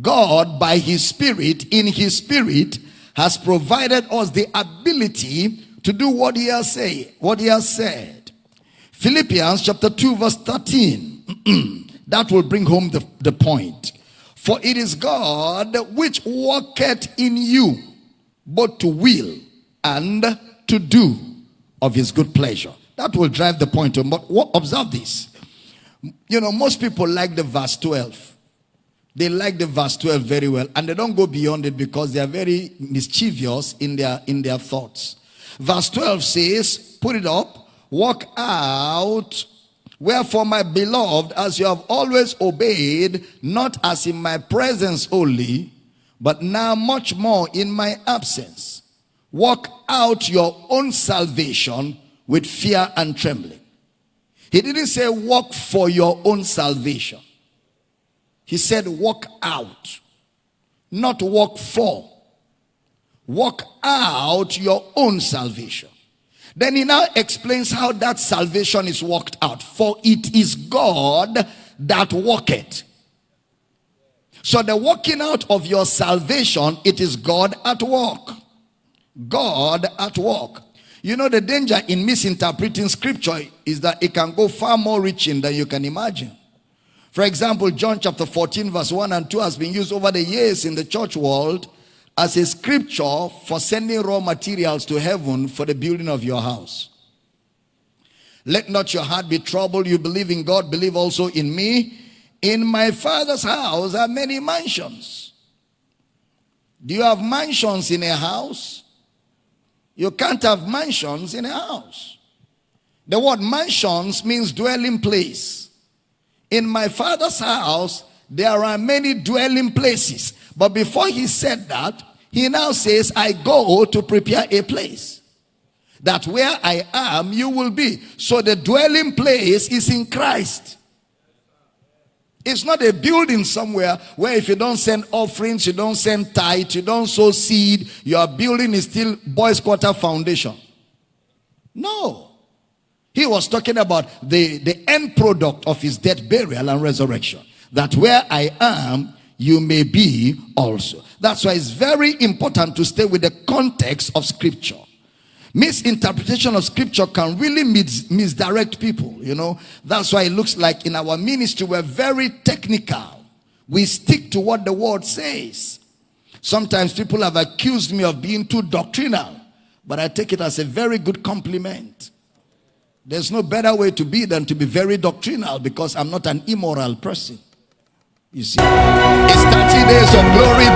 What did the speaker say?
God, by His Spirit, in His Spirit, has provided us the ability to do what He has said. What He has said. Philippians chapter 2, verse 13. that will bring home the, the point. For it is God which worketh in you, both to will and to do of his good pleasure. That will drive the point home. But observe this. You know, most people like the verse 12. They like the verse 12 very well. And they don't go beyond it because they are very mischievous in their, in their thoughts. Verse 12 says, put it up, walk out Wherefore, my beloved, as you have always obeyed, not as in my presence only, but now much more in my absence, walk out your own salvation with fear and trembling. He didn't say walk for your own salvation. He said walk out, not walk for. Walk out your own salvation. Then he now explains how that salvation is worked out. For it is God that worketh. So the working out of your salvation, it is God at work. God at work. You know the danger in misinterpreting scripture is that it can go far more reaching than you can imagine. For example, John chapter 14 verse 1 and 2 has been used over the years in the church world as a scripture for sending raw materials to heaven for the building of your house. Let not your heart be troubled. You believe in God, believe also in me. In my father's house are many mansions. Do you have mansions in a house? You can't have mansions in a house. The word mansions means dwelling place. In my father's house, there are many dwelling places. But before he said that, he now says, I go to prepare a place. That where I am, you will be. So the dwelling place is in Christ. It's not a building somewhere where if you don't send offerings, you don't send tithe, you don't sow seed, your building is still boys quarter foundation. No. He was talking about the, the end product of his death, burial, and resurrection. That where I am, you may be also. That's why it's very important to stay with the context of scripture. Misinterpretation of scripture can really mis misdirect people, you know. That's why it looks like in our ministry we're very technical. We stick to what the word says. Sometimes people have accused me of being too doctrinal, but I take it as a very good compliment. There's no better way to be than to be very doctrinal because I'm not an immoral person. You see, it's 30 days of glory 2020.